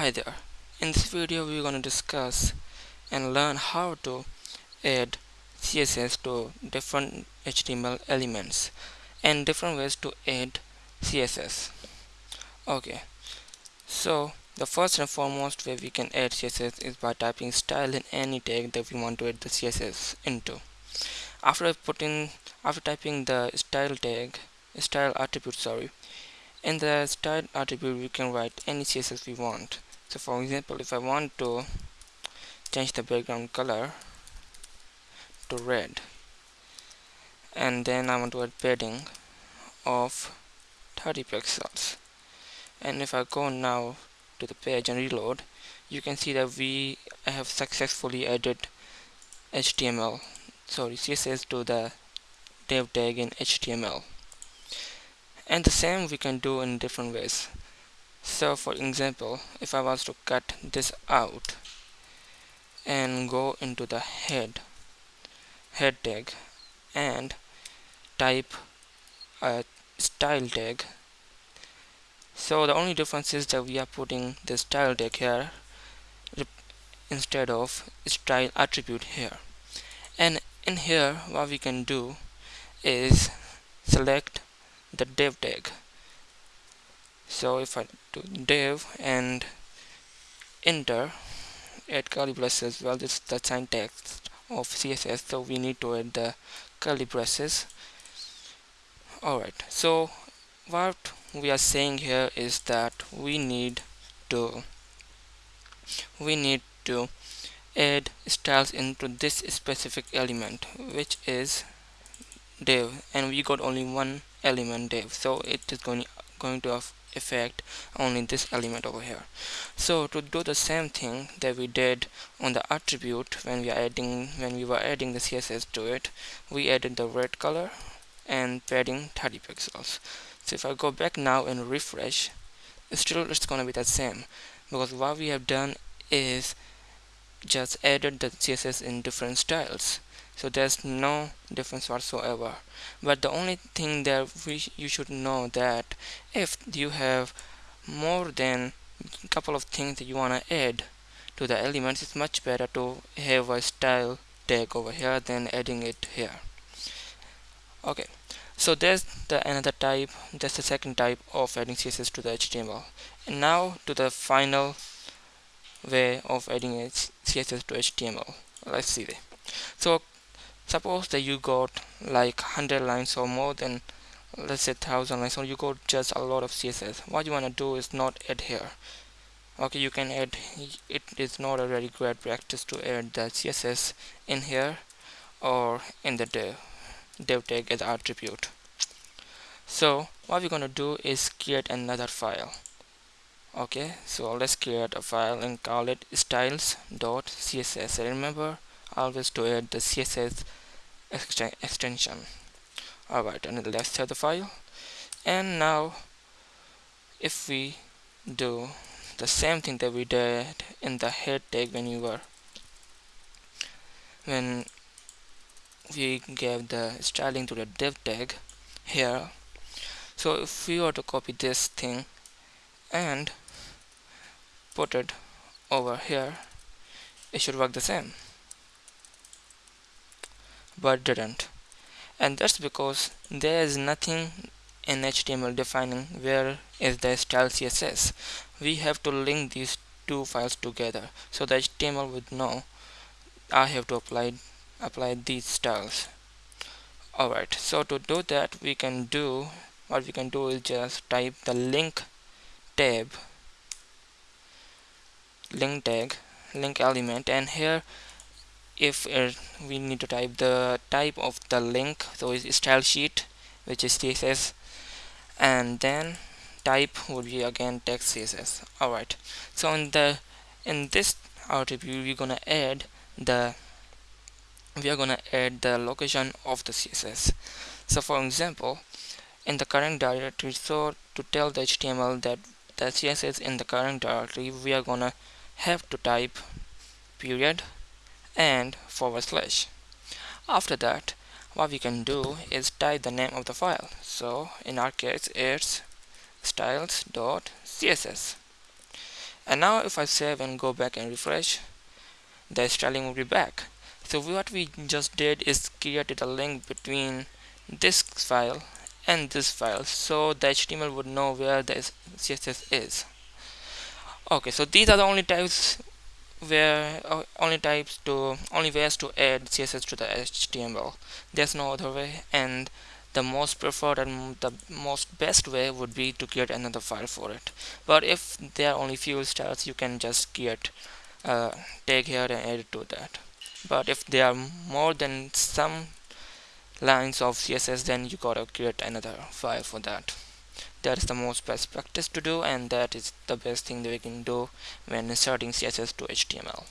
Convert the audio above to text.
Hi there. In this video we're going to discuss and learn how to add CSS to different HTML elements and different ways to add CSS. Okay. So the first and foremost way we can add CSS is by typing style in any tag that we want to add the CSS into. After putting after typing the style tag style attribute sorry in the style attribute we can write any css we want so for example if I want to change the background color to red and then I want to add padding of 30 pixels. And if I go now to the page and reload you can see that we have successfully added HTML sorry CSS to the div tag in HTML and the same we can do in different ways so for example if I was to cut this out and go into the head head tag and type a style tag. So the only difference is that we are putting the style tag here instead of style attribute here. And in here what we can do is select the div tag so if I do div and enter add curly braces well this is the syntax of CSS so we need to add the curly braces. Alright so what we are saying here is that we need to we need to add styles into this specific element which is div and we got only one element div so it is going going to affect only this element over here. So to do the same thing that we did on the attribute when we are adding when we were adding the css to it we added the red color and padding 30 pixels. So if i go back now and refresh still it's gonna be the same because what we have done is just added the css in different styles so there's no difference whatsoever. But the only thing that we you should know that if you have more than a couple of things that you want to add to the elements it's much better to have a style tag over here than adding it here. Okay. So there's the another type that's the second type of adding css to the html and now to the final way of adding css to html let's see there so suppose that you got like 100 lines or more than let's say 1000 lines or you got just a lot of css what you want to do is not add here. Okay you can add it is not a very great practice to add the css in here or in the div, div tag as attribute. So what we're going to do is create another file. Okay so let's create a file and call it styles.css remember always to add the css extension. Alright and let's save the file. And now if we do the same thing that we did in the head tag when you were when we gave the styling to the div tag here. So if we were to copy this thing and put it over here it should work the same but didn't. And that's because there is nothing in HTML defining where is the style CSS we have to link these two files together so the HTML would know I have to apply apply these styles. Alright so to do that we can do what we can do is just type the link tab link tag link element and here if uh, we need to type the type of the link so it's style sheet which is css and then type would be again text css alright so in the in this attribute we're gonna add the we are gonna add the location of the css so for example in the current directory so to tell the html that the css in the current directory we are gonna have to type period and forward slash. After that what we can do is type the name of the file. So in our case it's styles.css and now if I save and go back and refresh the styling will be back. So what we just did is created a link between this file and this file so the HTML would know where the CSS is. Okay so these are the only types where uh, only types to only ways to add css to the html there's no other way and the most preferred and the most best way would be to create another file for it. But if there are only few styles you can just create uh, tag here and add it to that. But if there are more than some lines of css then you gotta create another file for that that is the most best practice to do and that is the best thing that we can do when inserting css to html